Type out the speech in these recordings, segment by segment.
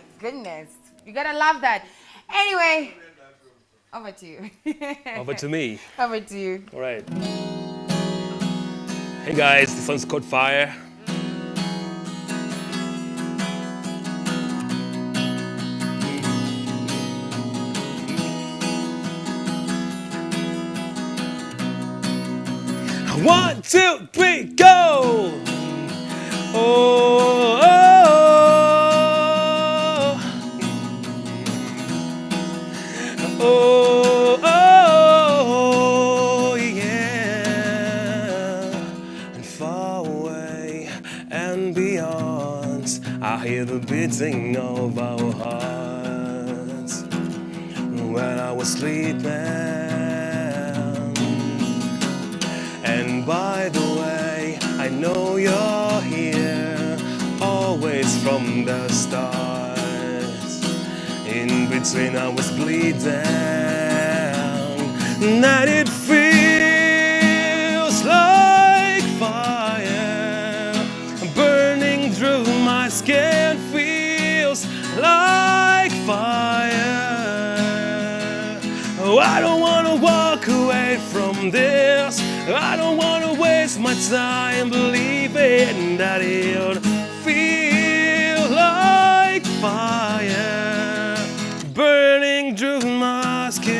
my goodness. You gotta love that. Anyway, over to you. Over to me. over to you. All right. Hey guys, this one's called Fire. One, two, three, go! Beating of our hearts. When I was sleeping. And by the way, I know you're here, always from the start. In between, I was bleeding, and it this. I don't wanna waste my time believing that it'll feel like fire burning through my skin,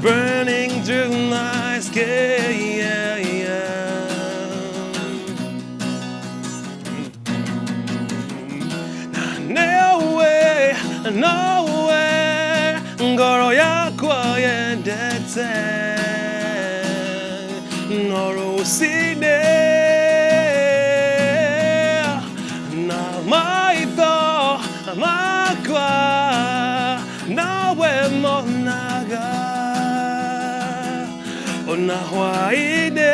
burning through my skin. Yendete, noro usine, na maitho makwa, nawe monaga, ona hwaine,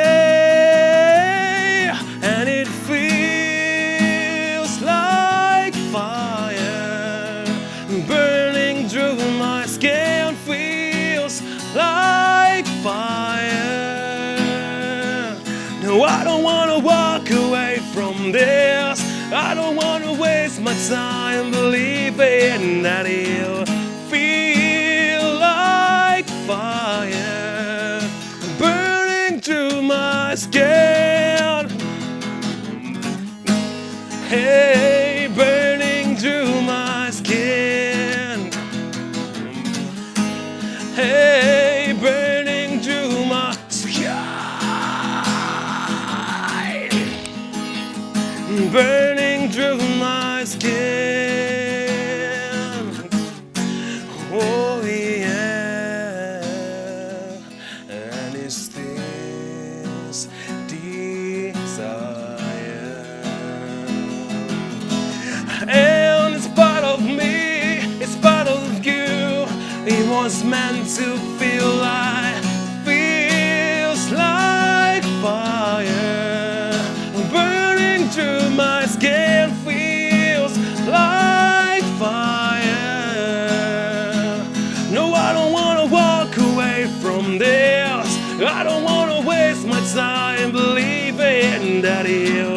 i don't want to walk away from this. I don't want to waste my time believing that it'll feel like fire. Burning through my skin was meant to feel like, feels like fire. Burning through my skin, feels like fire. No, I don't wanna walk away from this. I don't wanna waste my time believing that it'll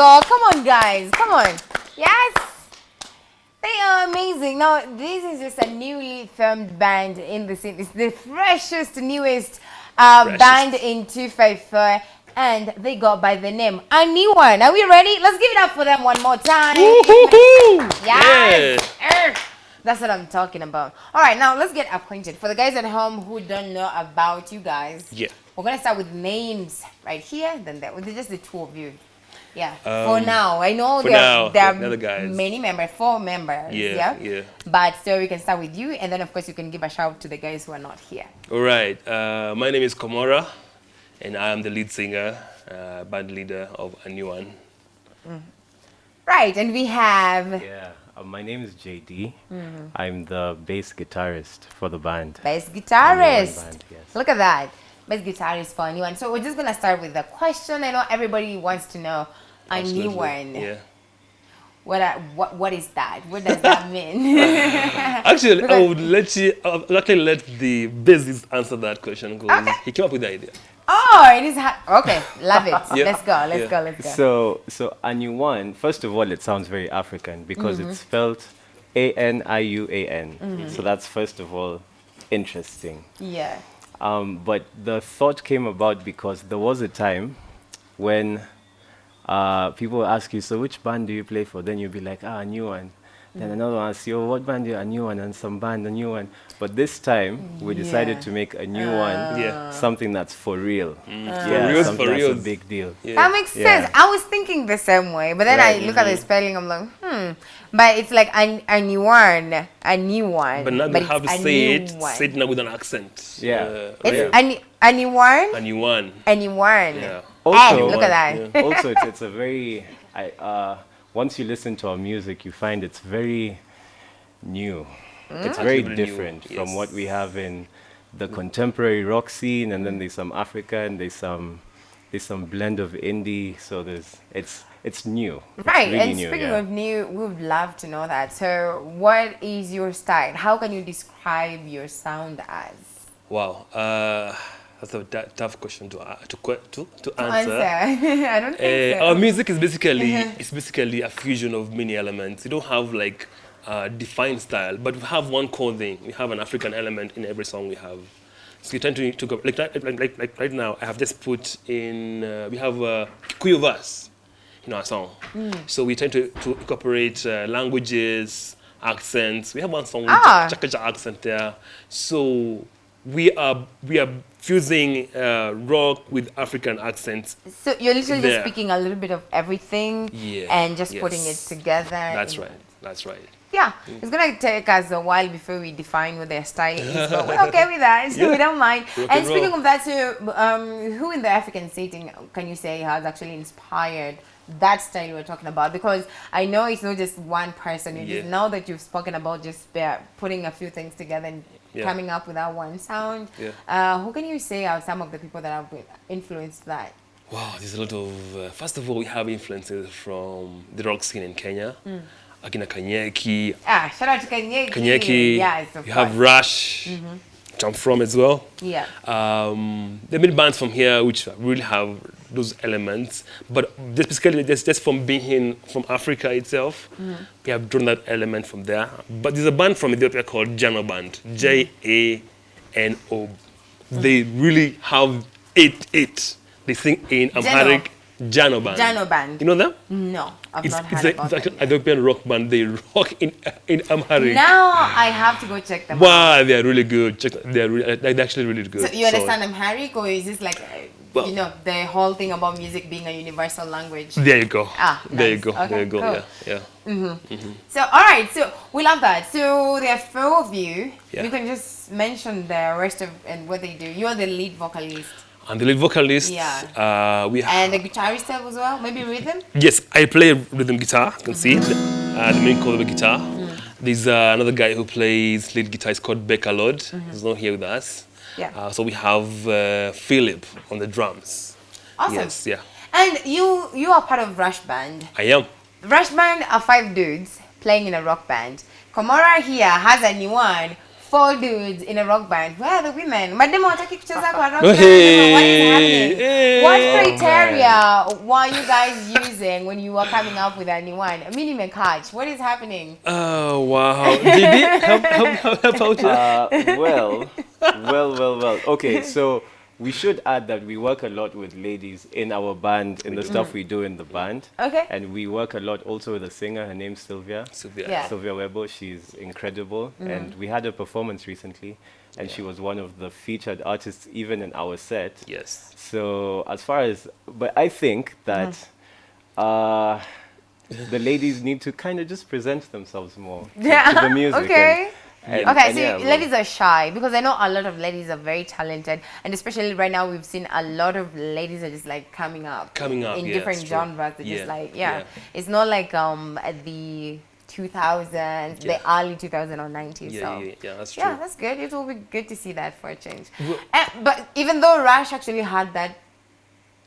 go. Come on, guys. Come on. Yes. They are amazing. Now, this is just a newly formed band in the scene. It's the freshest, newest uh, Freshest. band in 254. And they go by the name A New One. Are we ready? Let's give it up for them one more time. Yes. Err. That's what I'm talking about. All right, now let's get acquainted. For the guys at home who don't know about you guys, Yeah. we're gonna start with names right here. Then that with just the two of you. Yeah. for Um, now, I know there, now, there the other are guys. many members, four members. Yeah, Yeah. yeah. But so we can start with you, and then of course you can give a shout to the guys who are not here. All right. Uh, my name is Komora, and I am the lead singer, uh, band leader of a new one. Right, and we have Yeah, uh, my name is JD. I'm the bass guitarist for the band. bass guitarist. band, yes. Look at that. Bass guitarist for anyone. So we're just gonna start with the question. I know everybody wants to know A new one. Yeah. What, are- what, what is that? What does that mean? Actually, I would let you. Uh, I'll actually let the bassist answer that question because Okay. he came up with the idea. oh, it is. Ha- okay, love it. Yeah. Let's go. Let's Yeah. go. Let's go. So, so Anyuan, first of all, it sounds very African because Mm-hmm. it's spelled A N I U A N. Mm-hmm. So that's first of all interesting. yeah. Um, but the thought came about because there was a time when uh, people ask you, so which band do you play for? Then you'll be like, ah, a new one. Then another one asks you, oh, what band? do you-" A new one, and some band, a new one. But this time, we decided Yeah. to make a new one, Yeah. something that's for real. Yeah, reals, something for that's a big deal. Yeah. That makes Yeah. sense. I was thinking the same way, but then Right, I look at the spelling. I'm like, hmm. But it's like a, a new one, a new one. But now you have to it's a say it, one. say it now with an accent. Yeah. Uh, It's yeah. a, ne- a new one, And you won. a new one. Yeah. Hey, look at that. also, it's, it's a very. I, uh, once you listen to our music, you find it's very new. It's very Actually very new, different from what we have in the contemporary rock scene, and then there's some Africa, and there's some there's some blend of indie. So there's it's it's new. It's Right, really and new, speaking yeah. of new, we would love to know that. So, what is your style? How can you describe your sound as? Wow. Uh, that's a tough question to uh, to to, to answer. Answer. I don't think Uh, so. our music is basically it's basically a fusion of many elements. We don't have like a defined style, but we have one core thing. We have an African element in every song we have. So we tend to, to go like, like, like, right now. I have just put in. Uh, we have uh, Kikuyu verse in our song. Mm. So we tend to, to incorporate uh, languages, accents. We have one song Ah. with Chakacha accent there. So we are we are fusing uh, rock with African accents So you're literally There. just speaking a little bit of everything Yeah, and just putting it together. That's right. That's right. Yeah, it's gonna take us a while before we define what their style is, but we're okay with that. So we don't mind. Rock and and speaking of that, too, um, who in the African setting can you say has actually inspired that style we're talking about? Because I know it's not just one person. It is Yeah. now that you've spoken about just putting a few things together and Yeah. coming up with that one sound. Yeah. Uh, who can you say are some of the people that have influenced that? Wow, there's a lot of. Uh, first of all, we have influences from the rock scene in Kenya. Mm. Akina Kanyeki, Ah, shout out to Kanyeki. Kanyeki. Yes, of you have. Rush, Mm-hmm. which I'm from as well. Yeah. Um, there are many bands from here which really have those elements, but just basically just, just from being in from Africa itself, Mm-hmm. we have drawn that element from there. But there's a band from Ethiopia called Jano Band, J A N O. They really have it. It. They sing in Amharic. Jano Band. Jano Band. You know them? No, I've It's, not it's, heard a, about it's an Ethiopian rock band. They rock in in Amharic. Now I have to go check them out. Wow, they are really good. Check, they are really, they're actually really good. So you understand Amharic or is this like, uh, Well- you know, the whole thing about music being a universal language? There you go. Ah, there you go. Okay, there you go. cool. Yeah, yeah. So, all right, so we love that. So there are four of you. Yeah. You can just mention the rest of and what they do. You are the lead vocalist And the lead vocalist. Yeah. Uh, we have. and the guitarist as well, maybe rhythm. yes, I play rhythm guitar. You can see it. Uh, the main chord of the guitar. There's uh, another guy who plays lead guitar. It's called Becca Lord. He's not here with us. Yeah. Uh, so we have uh, Philip on the drums. Awesome. Yes. Yeah. And you you are part of Rash Band. I am. Rash Band are five dudes playing in a rock band. Komora here has a new one. Four dudes in a rock band. Where are the women? Madam, wataki kucheza kwa rock band. Hey, What is happening? hey. What criteria were you guys using when you were coming up with a new one? Mini catch. What is happening? Oh wow. JD, help, help, help, help out. Uh, well, well, well, well. Okay, so we should add that we work a lot with ladies in our band, in the stuff mm-hmm. we do in the band. Okay. And we work a lot also with a singer. Her name's Sylvia. Sylvia. Yeah. Sylvia Webo. She's incredible. Mm-hmm. And we had a performance recently, and she was one of the featured artists even in our set. Yes. So as far as, but I think that mm-hmm. uh, the ladies need to kind of just present themselves more to, to the music. okay. and- okay, and so yeah, ladies are shy because I know a lot of ladies are very talented, and especially right now we've seen a lot of ladies are just like coming up, Coming up, in yeah, different genres. They're Yeah, just like yeah. yeah. it's not like um at the 2000s, the early 2000s or 90s. Yeah, so. yeah, yeah, that's true. Yeah, that's good. It will be good to see that for a change. Eh, but even though Rash actually had that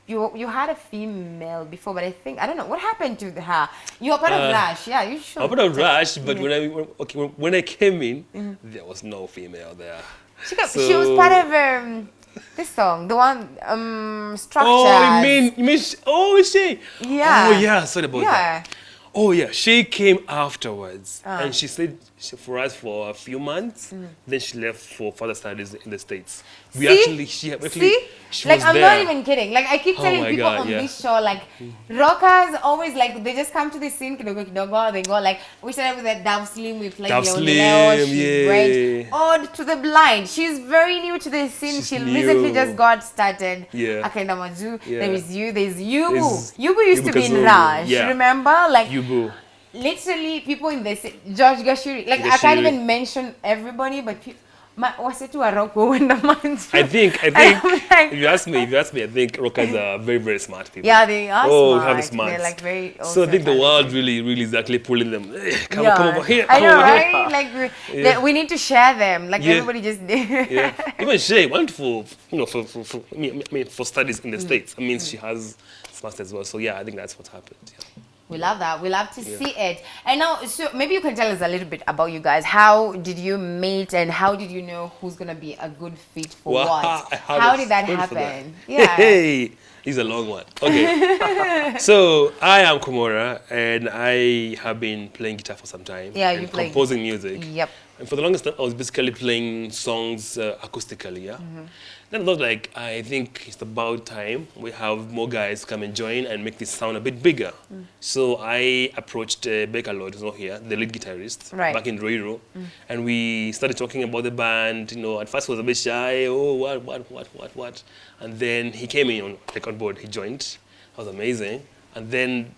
you you had a female before, but I think I don't know what happened to her. You were part of Uh, Rash, yeah. You should. I put a rush, but Yeah. when I when- okay when, when I came in, there was no female there. She, got, she was part of um, this song, the one um, structure. Oh, you mean you mean she, oh is she? Yeah. Oh yeah, sorry about Yeah. that. Oh yeah, she came afterwards, Ah. and she stayed she, for us for a few months. Then she left for further studies in the states. We Mm. See? actually she actually See, she like I'm there. not even kidding. Like I keep Oh telling my people God, on yeah. this show, like rockers always like they just come to the scene, kidogo kidogo. They go like we started with that Dove Slim. We played Dove Leo Slim, Leo. She's yeah. great. Odd to the blind. She's very new to the scene. She's she recently just got started. Yeah. Akaenda Maju. Yeah. There is you. There's Yubu. There's Yubu used to Yubu be in Rash. yeah. Remember, like Yubu. Literally people in the George Gashuri. Like I can't even mention everybody, but pe- ma, wasetu waroko wenda manju. I think I think like- if you ask me, if you ask me, I think rockers are very very smart people. Yeah, they are oh, smart. have the smarts. They're like very. so I think the world really really is actually pulling them. "Eh, Come, yeah. come over here. I know, over here." right? Like we, Yeah. we need to share them. Like Yeah. everybody just did. yeah. Even Shay went for you know for for, for I mean, for studies in the Mm. states. I mean she has masters as well. So yeah, I think that's what happened. Yeah. We love that. We love to see it. And now, so maybe you can tell us a little bit about you guys. How did you meet, and how did you know who's gonna be a good fit for Wow, what? How did that for that. happen? Yeah. Hey, he's a long one. Okay. so I am Komora, and I have been playing guitar for some time. Yeah, you play- composing music. Yep. And for the longest time, I was basically playing songs uh, acoustically. Yeah. Mm-hmm. Then I thought, like, I think it's about time we have more guys come and join and make this sound a bit bigger. Mm. So I approached uh, Baker Lloyd, who's not here, the lead guitarist, Right. Mm. back in Roiro, and we started talking about the band. You know, at first he was a bit shy. Oh, what, what, what, what, what? And then he came in on like on board. He joined. That was amazing. And then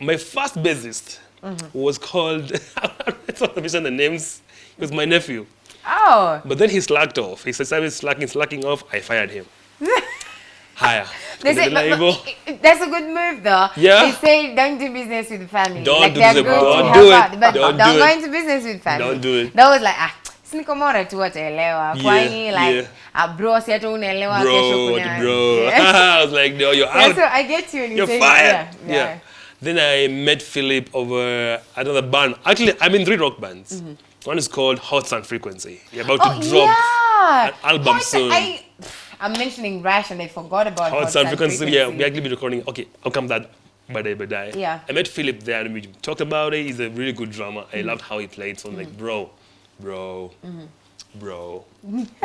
my first bassist Mm-hmm. was called. I don't want to mention the names. He was my nephew. Oh, But then he slacked off. He started slacking, slacking off. I fired him. Higher. they say, but- but that's a good move though. Yeah. They say don't do business with family. Don't like do business- don't to do it. out, but Don't don't, do go it. into business with family. Don't do it. That was like ah, sinikomora tu wataelewa. Yeah, Kwani like yeah. ah bro si hata unaelewa kesho Bro, kuna. bro. Yeah. I was like, no, you're Yeah, out. so I get you you You're fired. Yeah, Yeah, yeah. Then I met Philip over another band. Actually, I'm in three rock bands. One is called Hot Sun Frequency. You're about. Oh to drop yeah. an album Hot- soon. I, I'm mentioning Rash and I forgot about Hot, Hot Sun Sun Frequency. Frequency. Yeah, we're actually be recording. Okay, I'll come that by day by day. Yeah. I met Philip there and we talked about it. He's a really good drummer. I Mm-hmm. loved how he played. So I'm like, bro, bro, bro,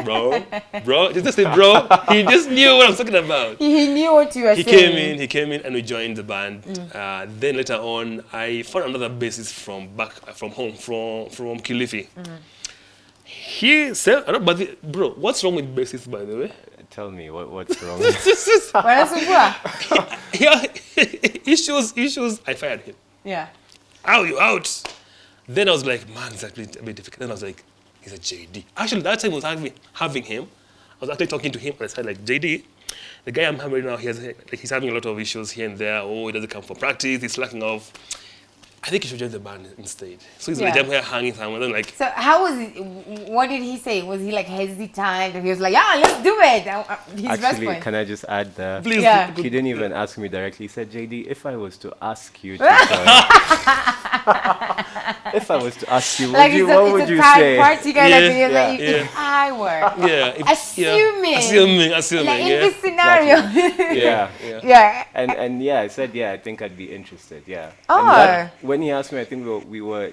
bro, bro. Did Just say bro. He just knew what I'm talking about. He knew what you were he saying. He came in, he came in, and we joined the band. Uh, then later on, I found another bassist from back from home, from from Kilifi. He said, I don't, but the, bro, what's wrong with bassists, by the way? Tell me what, what's wrong. Wanasumbua? yeah, issues, issues. I fired him. Yeah. Out, you out. Then I was like, man, it's actually a bit difficult. Then I was like, he's a JD. Actually, that time I was having, having him. I was actually talking to him and I said, like, JD, the guy I'm having right now, he has, like, he's having a lot of issues here and there. Oh, he doesn't come for practice. He's slacking off. I think you should join the band instead. So he's like, I'm here hanging somewhere. Then like, So how was it? What did he say? Was he like hesitant? He was like, yeah, let's do it. Uh, uh, His Actually, response. can I just add that? please, Yeah. He didn't even ask me directly. He said, JD, if I was to ask you to join, if I was to ask you, like you, what a, would you third say? party kind Yeah, of yeah, like, yeah. if I were yeah, if- Assuming. yeah, assuming, assuming, like in yeah. this scenario. Yeah. yeah. yeah. And and yeah, I said yeah, I think I'd be interested. Yeah. Oh. That- when he asked me, I think we were, we were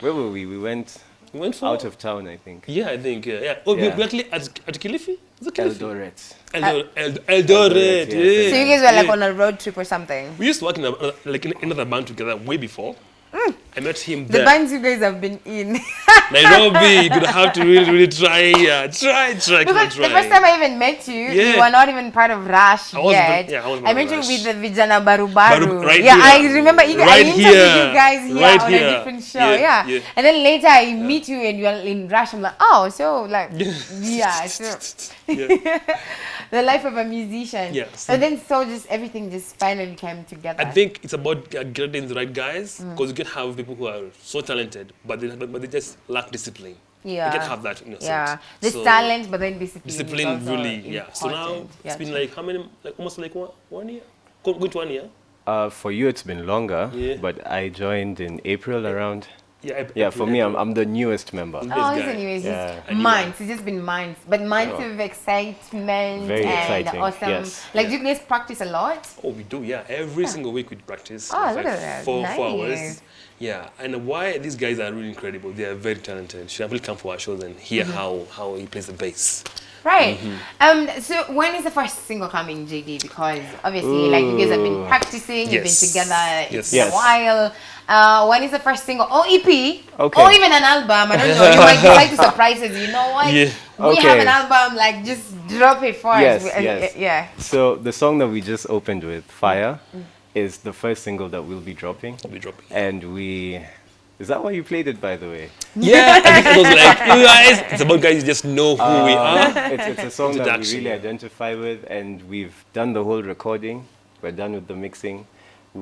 where were we? We went We went for out of town, I think. Yeah, I think, yeah. yeah. Oh, we Yeah. we actually at, at Kilifi? Is it Kilifi? Eldoret. Eldor- Eld- Eldoret, Eldoret, yeah. yes, So you guys were like Yeah. on a road trip or something. We used to work in a, uh, like in another band together way before. Mm. I met him The there. bands you guys have been in. Nairobi, you're gonna have to really, really try, yeah, try, try, Because try. the first time I even met you, you were not even part of Rash I yet. yeah, I wasn't I met of you Rash. with the Vijana Baru Baru. Right yeah, I remember you, I interviewed here. you guys here Right on here. a different show. Yeah, Yeah, yeah. And then later I meet you and you're in Rash. I'm like, oh, so like, yeah, so Yeah. the life of a musician. Yes. And then so just everything just finally came together. I think it's about uh, getting the right guys Mm. because you can have people who are so talented, but they, but, but they just lack discipline. Yeah. You can't have that innocence. Yeah. There's So, talent, but then discipline. Discipline also really, yeah. So now important. it's Yeah, been true. like how many? Like almost like one, one year. Go- Going to one year. Uh, for you, it's been longer, Yeah. but I joined in April around. Yeah. I- Yeah, I- for me, I'm, I'm the newest member. Oh, this he's guy. anyways, Yeah. it's months. It's just been months, but months Yeah. of excitement Very and exciting, awesome. yes. Like, Yeah. do you guys practice a lot? Oh, we do, yeah. Every single week we practice. Oh, look like at that. Four, four hours. Yeah, and why these guys are really incredible. They are very talented. You should actually come for our shows and hear Mm-hmm. how, how he plays the bass. Right. Mm-hmm. Um. So when is the first single coming, JD? Because obviously, like you guys have been Ooh. practicing, you've been Yes. together Yes. for a while. Uh, when is the first single? Or EP? Okay. Or even an album? I don't know. You might decide to surprise us. You know what? Yeah. We have an album. Like just drop it for Yes, us. Uh, yes. Yeah. So the song that we just opened with, Fire, is the first single that we'll be dropping. We'll be dropping. And we... Is that why you played it, by the way? Yeah, I think it was like, you guys, it's about guys who just know who we Uh, are. it's, it's a song that we really identify with, and we've done the whole recording. We're done with the mixing.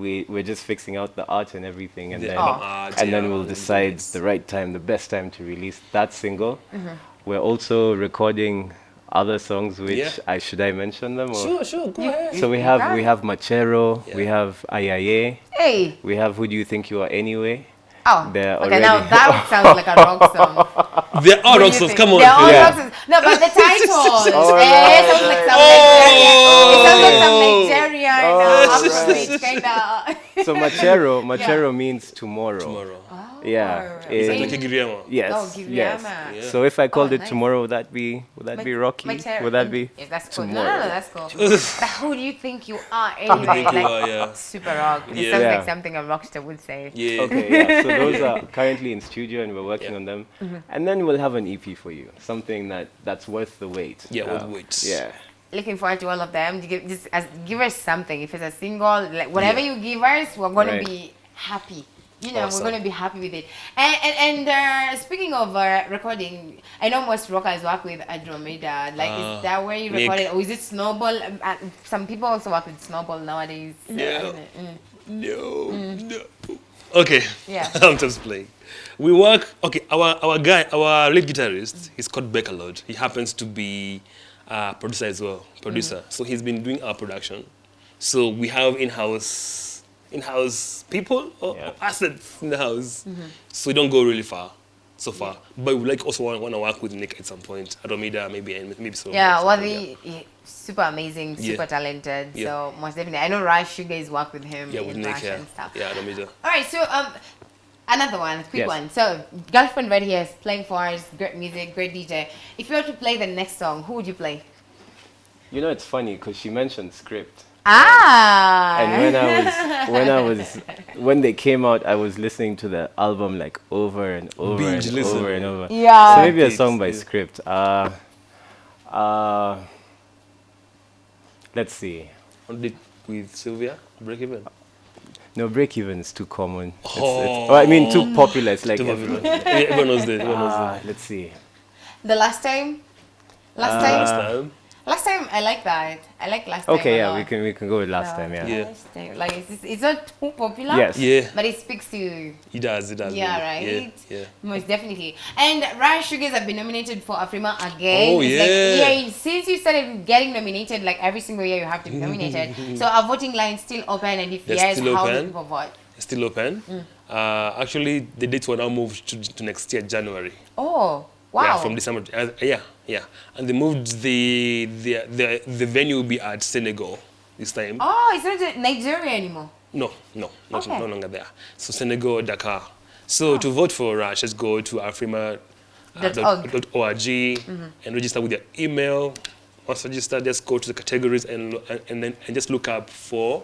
We we're just fixing out the art and everything, and The then art, and then we'll decide mix. the right time, the best time to release that single. Mm-hmm. We're also recording other songs, which Yeah. I should I mention them? Or? Sure, sure, go ahead. So we have we have Machero, we have Ayaye, Hey. we have Who Do You Think You Are Anyway? Oh. They're okay. Now that sounds like a rock song. They're all What rock songs, come on. They're all Yeah. rock songs. No, but the title. Oh, eh, no. sounds like some Oh. Nigerian. It sounds like some Nigerian Oh, right. Afrobeat kind of. So Machero, Machero means tomorrow. Tomorrow. Yeah. It's in- like Lucky Giriama. Yes. Oh, yes. Yeah. So if I called Oh, it nice. tomorrow, would that be would that be Rocky? Machero. Would that be? Yes, that's cool. No, no, no, that's cool. but who do you think you are anyway? think you are, yeah. super rock. It Yeah. sounds Yeah. like something a rockstar would say. Yeah. Okay, yeah. So those are currently in studio and we're working Yeah. on them. Mm-hmm. And then we'll have an EP for you. Something that that's worth the wait. Yeah, worth Um, the wait. Yeah. Looking forward to all of them. You give, just as, give us something. If it's a single, like whatever you give us, we're gonna Right. be happy. You know, Awesome. we're gonna be happy with it. And and, and uh, speaking of uh, recording, I know most rockers work with Andromeda. Like, Ah, is that where you Nick. recorded, or is it Snowball? Uh, some people also work with Snowball nowadays. Yeah. Mm. No, no. Okay. Yeah. I'm just playing. We work. Okay, our our guy, our lead guitarist, he's called Beckerlord. He happens to be a producer as well, producer. Mm. So he's been doing our production. So we have in-house in-house people or Yeah. assets in the house. Mm-hmm. So we don't go really far. So far, but we like also want, want to work with Nick at some point. Adomida, maybe, and maybe so. Yeah, well, something, yeah, super amazing, super Yeah. talented. Yeah. So most definitely, I know Rash. You guys work with him yeah, in with Nick, yeah, and stuff. yeah, Adomida. All right, so um, another one, quick Yes. one. So, girlfriend right here is playing for us. Great music, great DJ. If you were to play the next song, who would you play? You know, it's funny because she mentioned script. Ah. And when I was when I was when they came out, I was listening to the album like over and over Binge and listen. over and over. Yeah. So maybe a song by script. Uh, uh, let's see. On it with Sylvia, break even. No, break even is too common. It's, it's, Oh. I mean, too popular. It's like Too everyone. popular. Everyone knows that. Everyone knows Ah, that. let's see. the last time. Last Uh, Last time. Time. Last time, I like that. I like last time. Okay, yeah, lot. we can we can go with last time. Yeah. Yeah. Last time. Like it's, it's not too popular. Yes. Yeah, But it speaks to You. It does. It does. Yeah, really. right? Yeah, yeah. Most definitely. And Ryan Sugars have been nominated for Afrima again. Oh, It's like, yeah. yeah. Since you started getting nominated, like every single year you have to be nominated. so our voting line still open, and if They're yes, still how do open. people vote? It's still open. Mm. Uh, actually, the dates were now moved to, to next year, January. Oh, wow. Yeah, from December. Uh, yeah, yeah. And they moved the, the the the venue will be at Senegal this time. Oh, it's not Nigeria anymore. No, no, not Okay. no longer there. So Senegal, Dakar. So to vote for us, just go to afrima. Uh, Dot dot- org. and register with your email. Once registered, just go to the categories and and, then and just look up for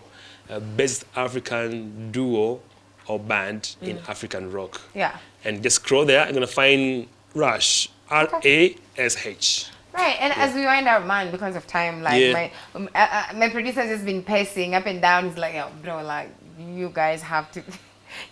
uh, best African duo or band in African rock. Yeah. And just scroll there. You're gonna find Rash. R A S H. Right, and as we wind our man because of time, like Yeah. my um, uh, uh, my producer's just been pacing up and down. He's like, "Yo, bro, like you guys have to."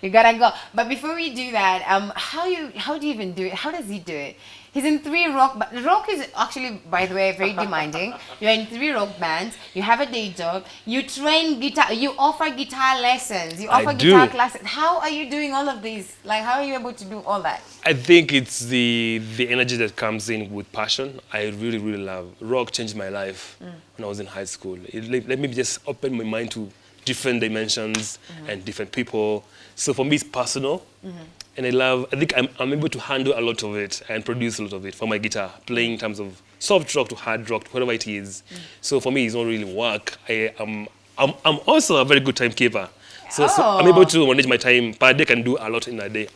You gotta go. But before we do that, um, how you how do you even do it? How does he do it? He's in three rock. But rock is actually, by the way, very demanding. You're in three rock bands. You have a day job. You train guitar. You offer guitar lessons. You I offer do. guitar classes. How are you doing all of these? Like, how are you able to do all that? I think it's the the energy that comes in with passion. I really, really love. Rock changed my life when I was in high school. It let, let me just open my mind to different dimensions and different people. So for me, it's personal, mm-hmm. and I love. I think I'm, I'm able to handle a lot of it and produce a lot of it for my guitar, playing in terms of soft rock to hard rock, to whatever it is. Mm. So for me, it's not really work. I am. I'm, I'm also a very good timekeeper. So, so I'm oh. able Oh. to manage my time. Per day, can do a lot in a day.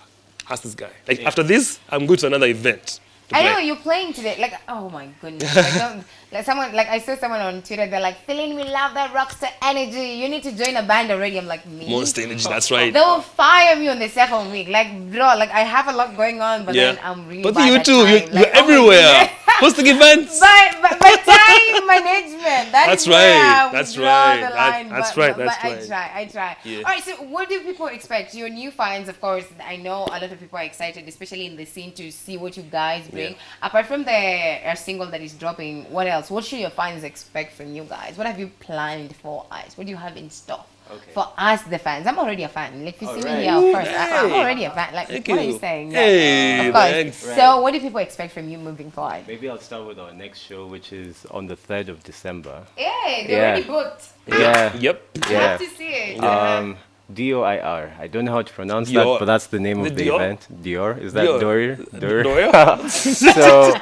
Ask this guy. Like after this, I'm going to another event. to I know you're playing today. Like, oh my goodness. Like, someone, like I saw someone on Twitter. They're like, Celine, we love that rockstar energy. You need to join a band already. I'm like, me. Monster energy. That's right. They will fire me on the second week. Like, bro, like I have a lot going on, but then I'm really. But you too. You, time. you're Like, oh my everywhere. goodness. Hosting events. But, but, but time management. That That's is right, that's right, The that- that's but, right, that's but I right. try. I try. Yeah. All right. So, what do people expect? Your new fans, of course. I know a lot of people are excited, especially in the scene, to see what you guys bring. Yeah. Apart from the uh, single that is dropping, what else? What should your fans expect from you guys? What have you planned for us? What do you have in store? Okay. For us, the fans, I'm already a fan. Like, if you see me Alright. here, of course, I, I'm already a fan. Like, Thank what are you. you saying? Hey, of course. thanks. So, what do people expect from you moving forward? Maybe I'll start with our next show, which is on the 3rd of December. Yeah, they're Yeah. already booked. Yeah. Yep. I Yeah. have to see it. Um, D-O-I-R. I don't know how to pronounce Dior. that, but that's the name The of the Dior? event. Dior. Is that Dior. Dory? Dory? Doria? so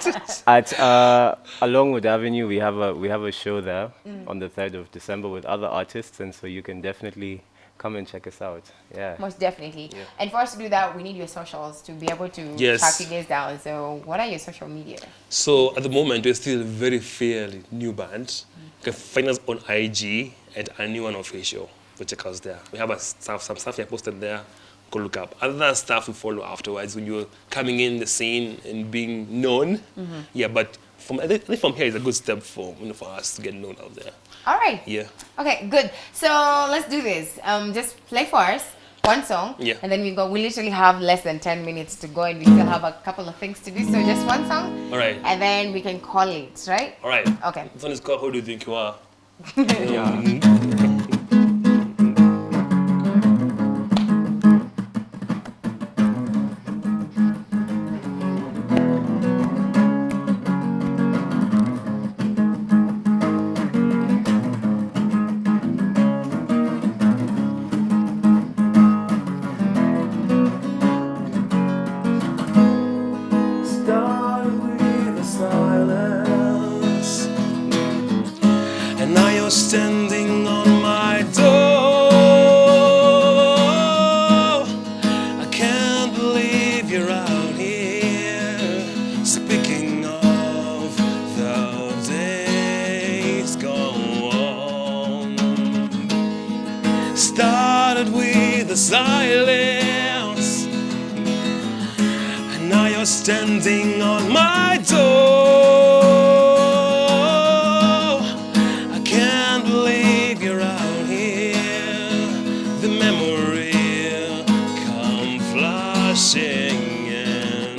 at uh, Alongwood Avenue, we have a we have a show there Mm. on the 3rd of December with other artists, and so you can definitely come and check us out. Yeah. Most definitely. And for us to do that, we need your socials to be able to Yes. track you guys down. So, what are your social media? So at the moment, we're still a very fairly new band. You can find us on IG at a new one official. Go check us there. We have a stuff, some stuff here posted there. Go look up. Other stuff we follow afterwards when you're coming in the scene and being known. Yeah, but from I think from here is a good step for you know, for us to get known out there. All right. Yeah. Okay, good. So, let's do this. Um, Just play for us one song. Yeah. And then we go. We literally have less than 10 minutes to go, and we still have a couple of things to do. So, just one song. All right. And then we can call it, right? All right. Okay. This one is called Who Do You Think You Are? Started standing on my door. I can't believe you're out here. The memory come flashing in.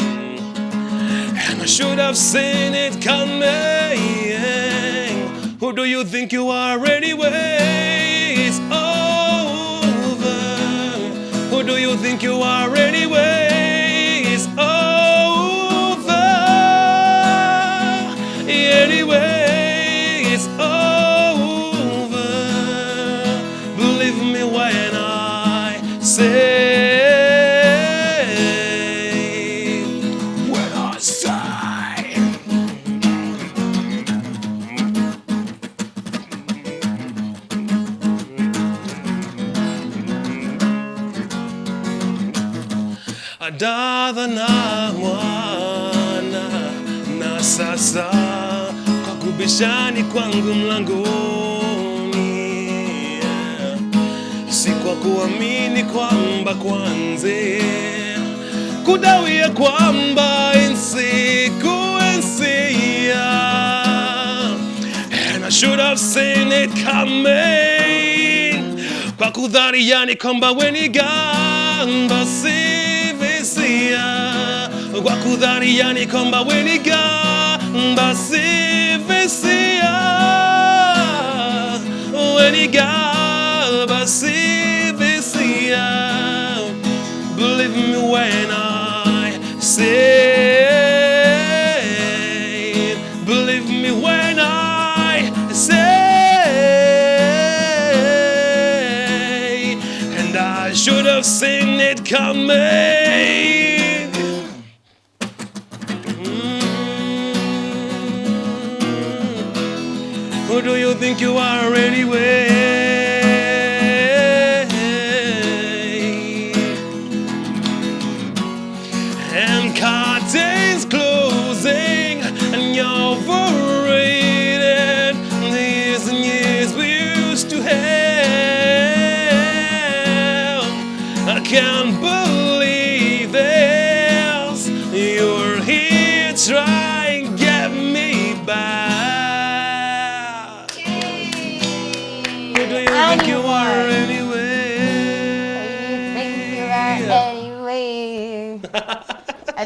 And I should have seen it coming. Who do you think you are kudawia kwamba insikuensia And I should have seen it coming. Kwa kudhani yani kwamba we ni gani basi visia kwa kudhania ni kwamba weniga basi visia weniga basi visia believe me when I say believe me when I say and I should have seen it coming Mm. Who do you think you are anyway? And curtains closing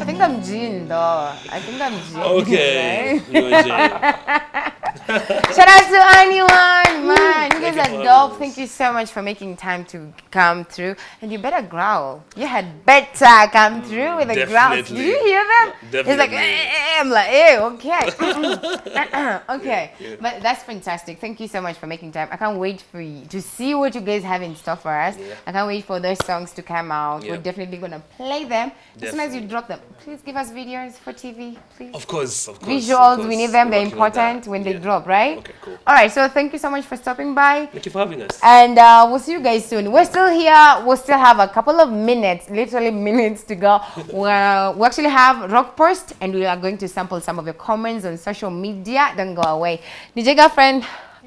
think I'm Jean though. I think I'm Jean. okay right? Shout out to anyone, man. You guys are dope. Thank you so much for making time to come through. And you better growl. You had better come through with a growl. Did Definitely. you hear them? He's like, definitely. eh, eh, I'm like, eh, okay. okay. yeah. But that's fantastic. Thank you so much for making time. I can't wait for you to see what you guys have in store for us. Yeah. I can't wait for those songs to come out. We're definitely going to play them as soon as you drop them. Please give us videos for TV, please. Of course, of course. Visuals, of we need them. They're Working on that. important when they Yeah. Drop, right? Okay, cool. All right. So thank you so much for stopping by. Thank you for having us. And uh, we'll see you guys soon. We're still here. We'll still have a couple of minutes, literally minutes to go. Well, we actually have Rock Post, and we are going to sample some of your comments on social media. Don't go away. DJ girlfriend,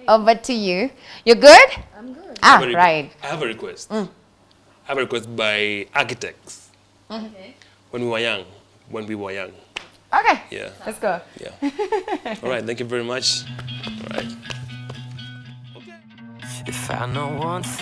over to you. You're good? I'm good. Ah, I have a right. I have a request. I have a request by architects. Okay. When we were young. When we were young. Okay. Yeah. Let's go. Yeah. All right. Thank you very much. All right. If I know one thing.